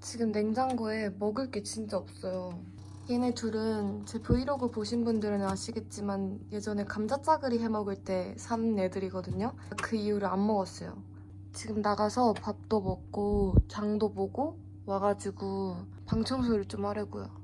지금 냉장고에 먹을 게 진짜 없어요. 얘네 둘은 제 브이로그 보신 분들은 아시겠지만 예전에 감자짜그리 해 먹을 때 산 애들이거든요. 그 이후로 안 먹었어요. 지금 나가서 밥도 먹고 장도 보고 와가지고 방 청소를 좀 하려고요.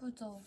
不走。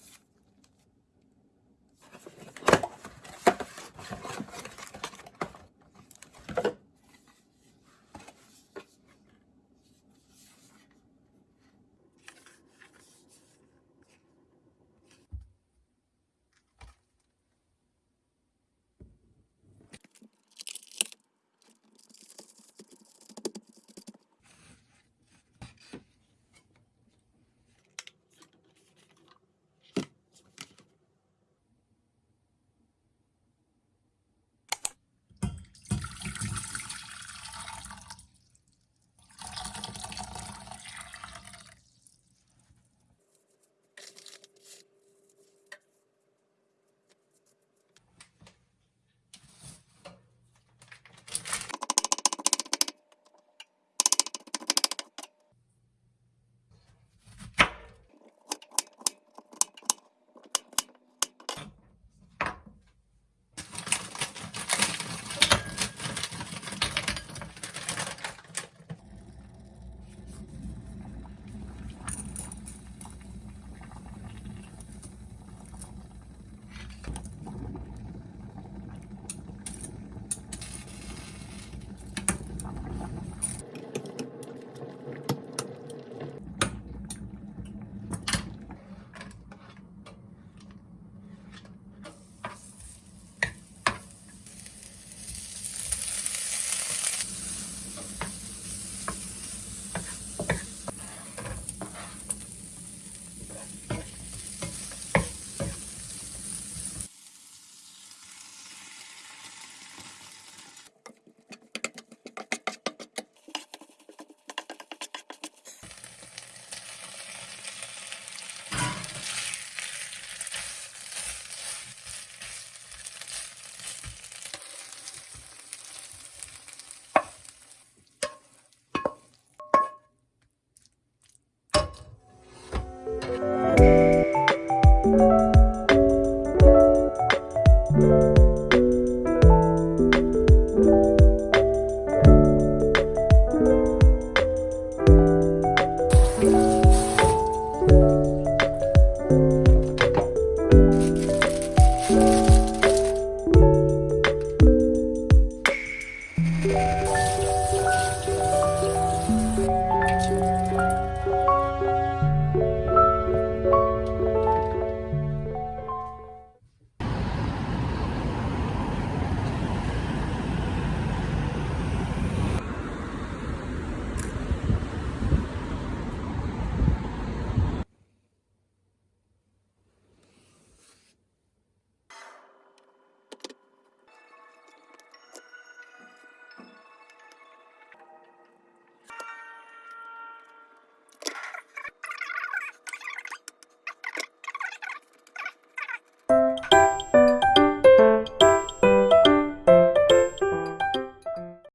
Yeah.